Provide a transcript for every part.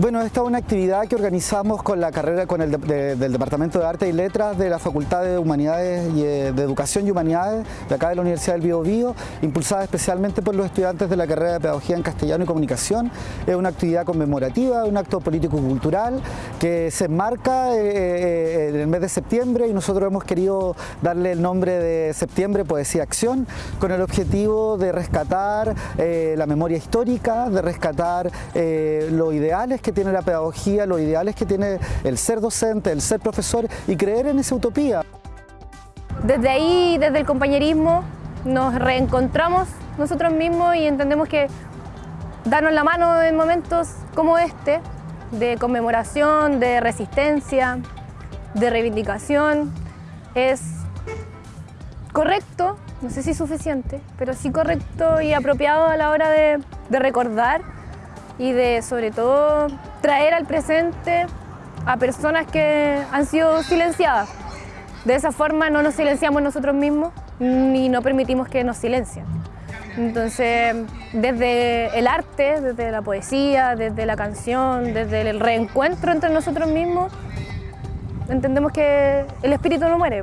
Bueno, esta es una actividad que organizamos con la carrera con el del Departamento de Arte y Letras de la Facultad de Humanidades y eh, de Educación y Humanidades de acá de la Universidad del Bío Bío, impulsada especialmente por los estudiantes de la carrera de Pedagogía en Castellano y Comunicación. Es una actividad conmemorativa, un acto político-cultural que se enmarca eh, eh, en el mes de septiembre y nosotros hemos querido darle el nombre de Septiembre Poesía Acción con el objetivo de rescatar la memoria histórica, de rescatar los ideales que tiene la pedagogía, los ideales que tiene el ser docente, el ser profesor y creer en esa utopía. Desde ahí, desde el compañerismo, nos reencontramos nosotros mismos y entendemos que darnos la mano en momentos como este, de conmemoración, de resistencia, de reivindicación, es correcto, no sé si suficiente, pero sí correcto y apropiado a la hora de, de recordar y de sobre todo traer al presente a personas que han sido silenciadas. De esa forma no nos silenciamos nosotros mismos ni no permitimos que nos silencien. Entonces, desde el arte, desde la poesía, desde la canción, desde el reencuentro entre nosotros mismos, entendemos que el espíritu no muere.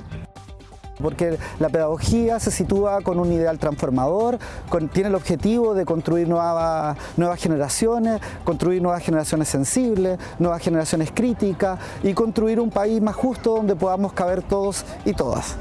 Porque la pedagogía se sitúa con un ideal transformador, tiene el objetivo de construir nuevas generaciones, construir nuevas generaciones sensibles, nuevas generaciones críticas y construir un país más justo donde podamos caber todos y todas.